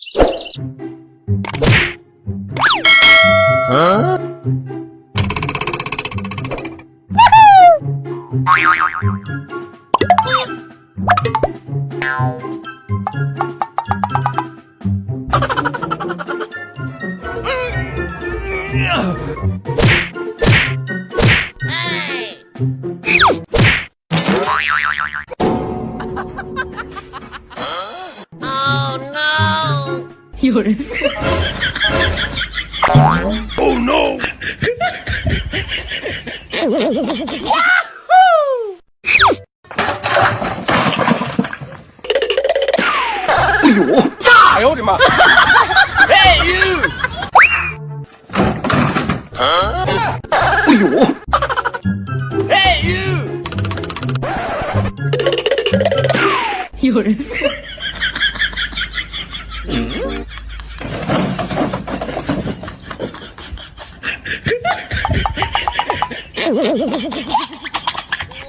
Huh? Yeah. Oh no！哎呦，炸呀！我的妈！Hey you！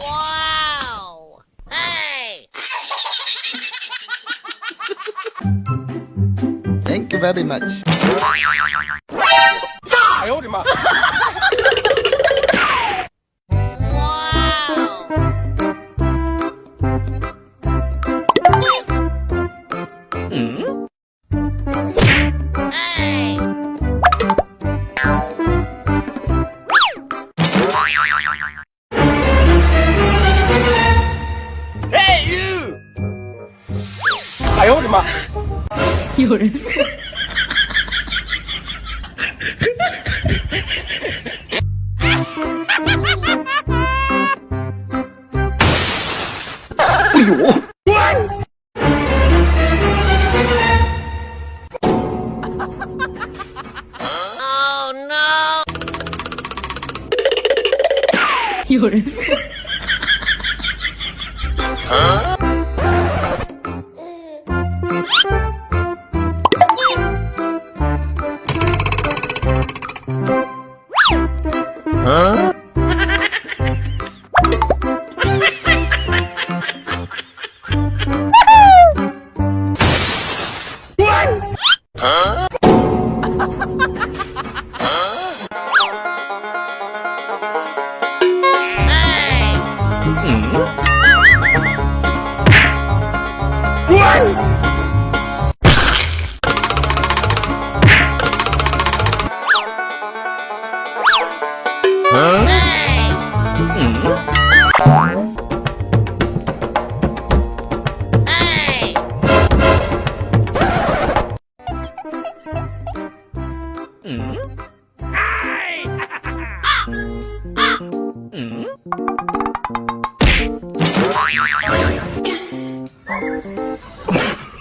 wow! Hey! Thank you very much. 炸呀！我的妈 呦我的妈！有人。哎呦！有人。Mm.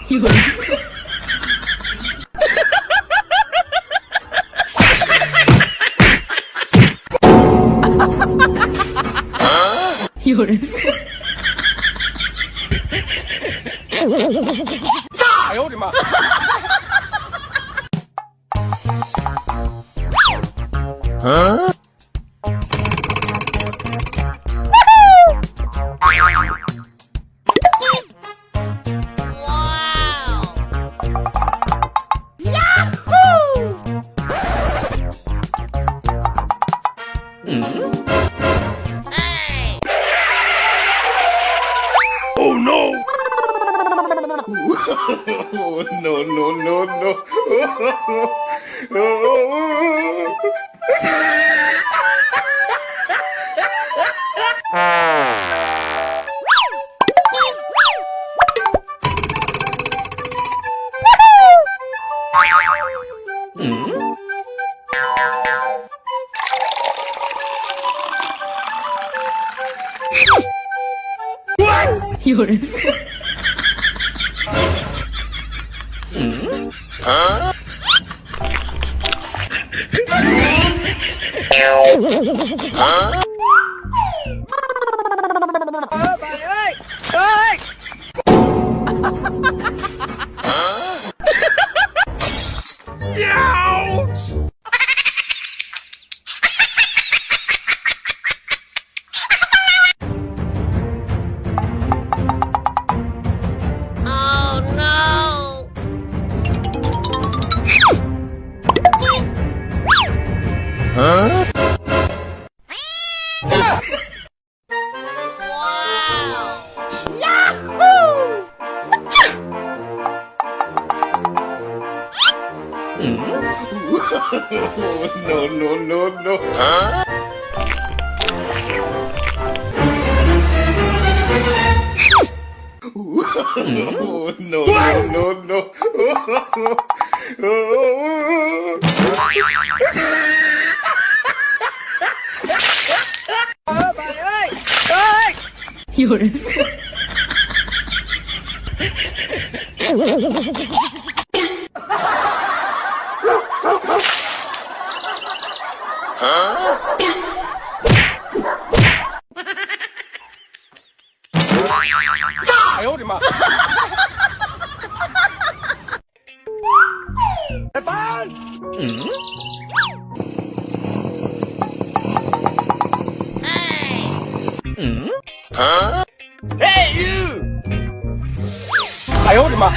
이거 이거를 자 여기 마 어? No no no no! 嗯？有 Hã? Hã? Huh? no, no, no, no. Huh? no, no, no, no. 有人，哎呦我的妈！来 Hey! Hey you！哎呦我的妈！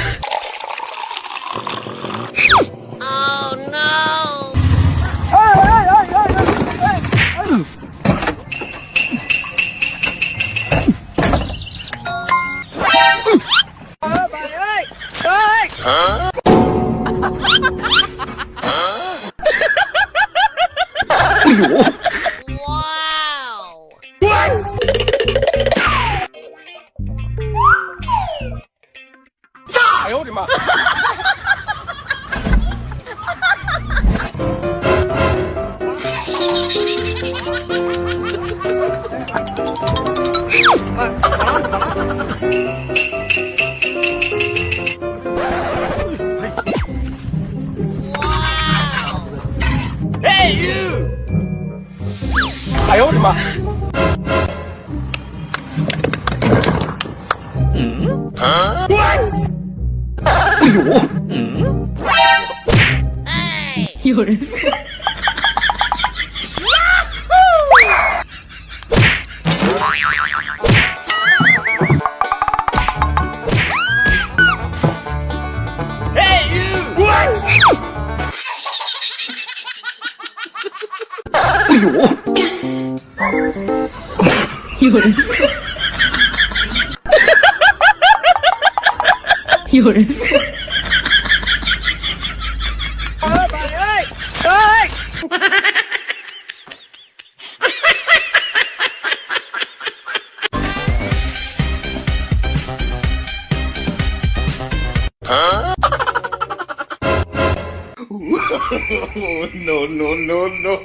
哎呦哎呦我的妈嗯嗯哎呦嗯哎有人。夜夜は no, no, no, no.